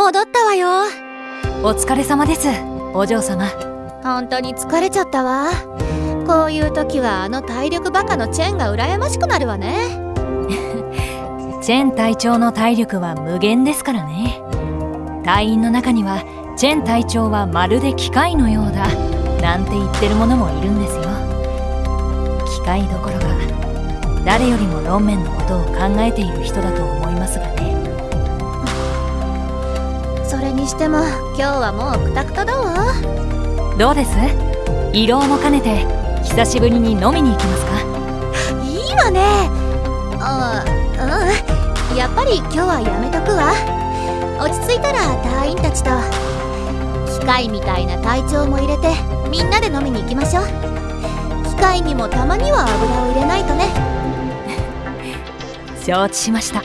戻ったわよ。お疲れ様ですお嬢様。本当に疲れちゃったわ。こういう時はあの体力バカのチェンが羨ましくなるわね。チェン隊長の体力は無限ですからね。隊員の中にはチェン隊長はまるで機械のようだ。なんて言ってる者もいるんですよ。機械どころか誰よりもロンメンのことを考えている人だと思いますがね。それにしても今日はもうクタクタだわ。どうです？移動も兼ねて久しぶりに飲みに行きますか？いいわね。あうん。やっぱり今日はやめとくわ。落ち着いたら隊員たちと機械みたいな体調も入れてみんなで飲みに行きましょう。機械にもたまには油を入れないとね。承知しました